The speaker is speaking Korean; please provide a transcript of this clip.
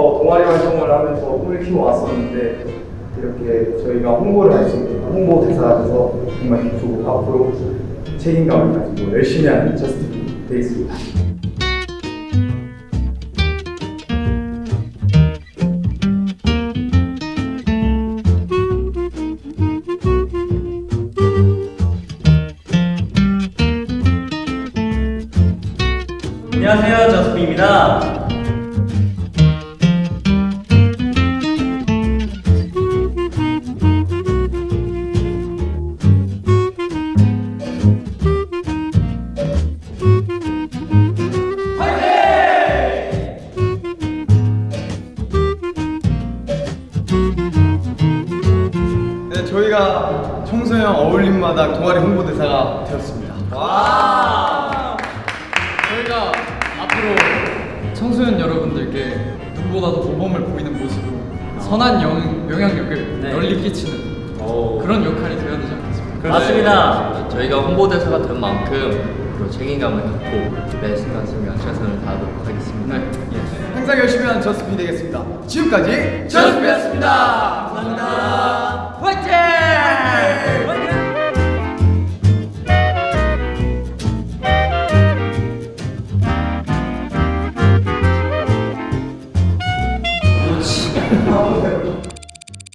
동아리 활동을 하면서 꿈을 키워 왔었는데 이렇게 저희가 홍보를 할 수 있는 홍보 대사가 돼서 정말 기쁘고 앞으로 책임감을 가지고 열심히 하는 저스틴이 되겠습니다. 안녕하세요, 저스빈입니다. 저희가 청소년 어울림마다 동아리 홍보대사가 되었습니다. 저희가 앞으로 청소년 여러분들께 누구보다도 모범을 보이는 모습으로 선한 영, 영향력을 네. 널리 끼치는 그런 역할이 되어야 되지 않겠습니까? 맞습니다. 저희가 홍보대사가 된 만큼 책임감을 갖고 매 순간 순간 최선을 다하도록 하겠습니다. 네. 항상 열심히 하는 저스피 되겠습니다. 지금까지 저스피였습니다.